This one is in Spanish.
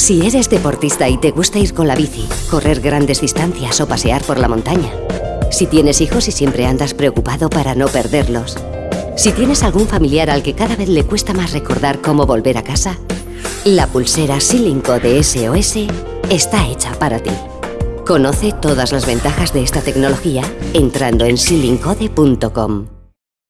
Si eres deportista y te gusta ir con la bici, correr grandes distancias o pasear por la montaña. Si tienes hijos y siempre andas preocupado para no perderlos. Si tienes algún familiar al que cada vez le cuesta más recordar cómo volver a casa, la pulsera Silinco de SOS está hecha para ti. Conoce todas las ventajas de esta tecnología entrando en silincode.com.